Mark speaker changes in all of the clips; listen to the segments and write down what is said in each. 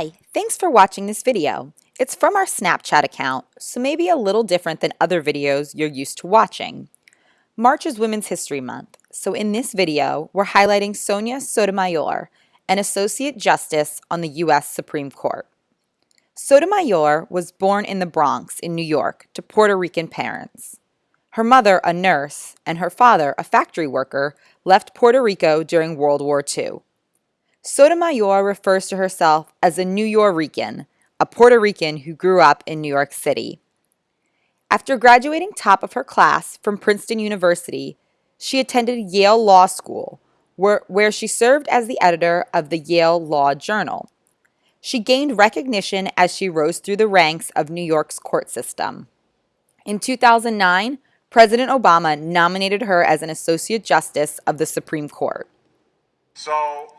Speaker 1: Hi, thanks for watching this video. It's from our Snapchat account, so maybe a little different than other videos you're used to watching. March is Women's History Month, so in this video, we're highlighting Sonia Sotomayor, an Associate Justice on the U.S. Supreme Court. Sotomayor was born in the Bronx in New York to Puerto Rican parents. Her mother, a nurse, and her father, a factory worker, left Puerto Rico during World War II. Sotomayor refers to herself as a Nuyorican, a Puerto Rican who grew up in New York City. After graduating top of her class from Princeton University, she attended Yale Law School, where, where she served as the editor of the Yale Law Journal. She gained recognition as she rose through the ranks of New York's court system. In 2009, President Obama nominated her as an Associate Justice of the Supreme Court.
Speaker 2: So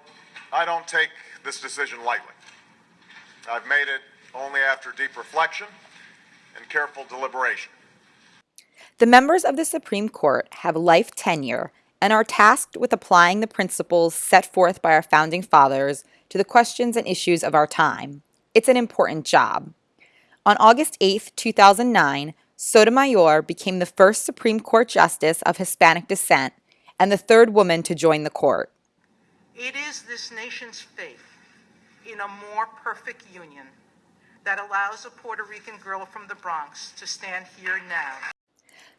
Speaker 2: I don't take this decision lightly. I've made it only after deep reflection and careful deliberation.
Speaker 1: The members of the Supreme Court have life tenure and are tasked with applying the principles set forth by our founding fathers to the questions and issues of our time. It's an important job. On August 8, 2009, Sotomayor became the first Supreme Court justice of Hispanic descent and the third woman to join the court.
Speaker 3: It is this nation's faith in a more perfect union that allows a Puerto Rican girl from the Bronx to stand here now.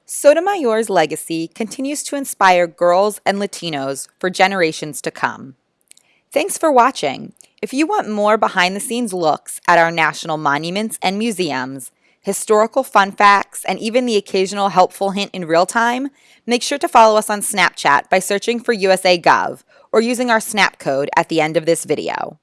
Speaker 1: Sotomayor's legacy continues to inspire girls and Latinos for generations to come. Thanks for watching. If you want more behind-the-scenes looks at our national monuments and museums, historical fun facts, and even the occasional helpful hint in real time, make sure to follow us on Snapchat by searching for USAGov or using our snap code at the end of this video.